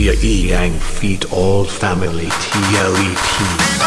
T-E-A-N, feet all family, T-L-E-T.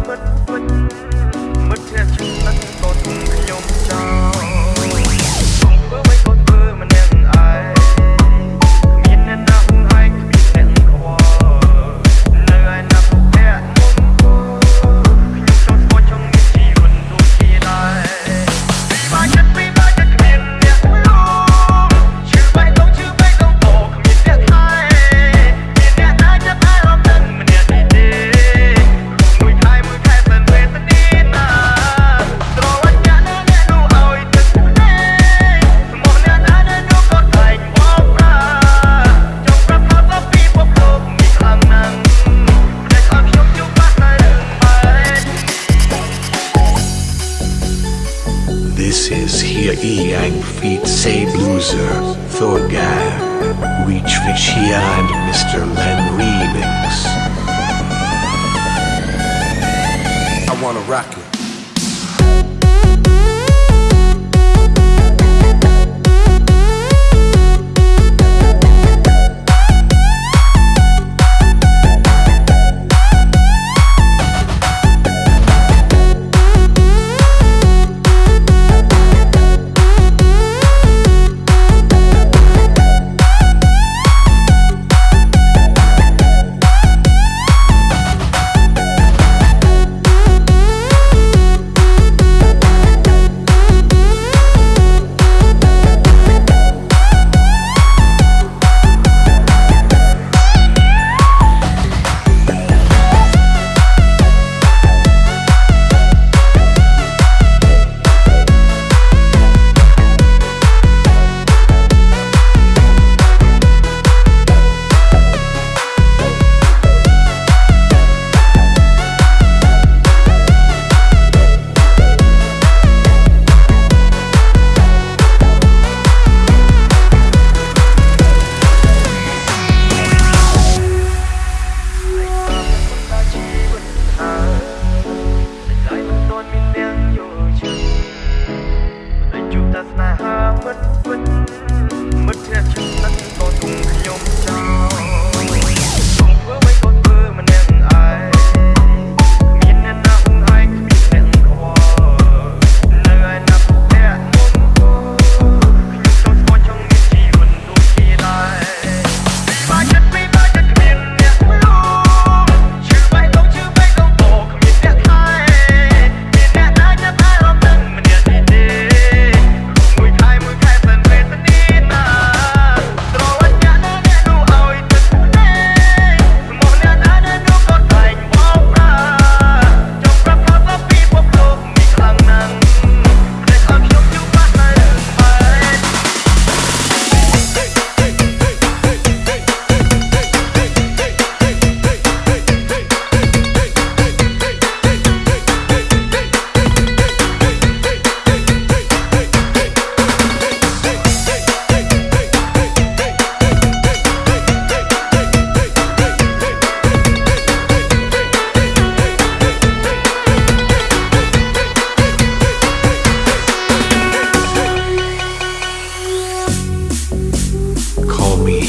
This Yang Feet Say Blueser, Thorgar, Reach Fishia and Mr. Len Remix. I wanna rock it.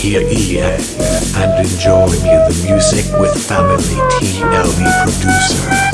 Hear EA and enjoy me the music with family TLE producer.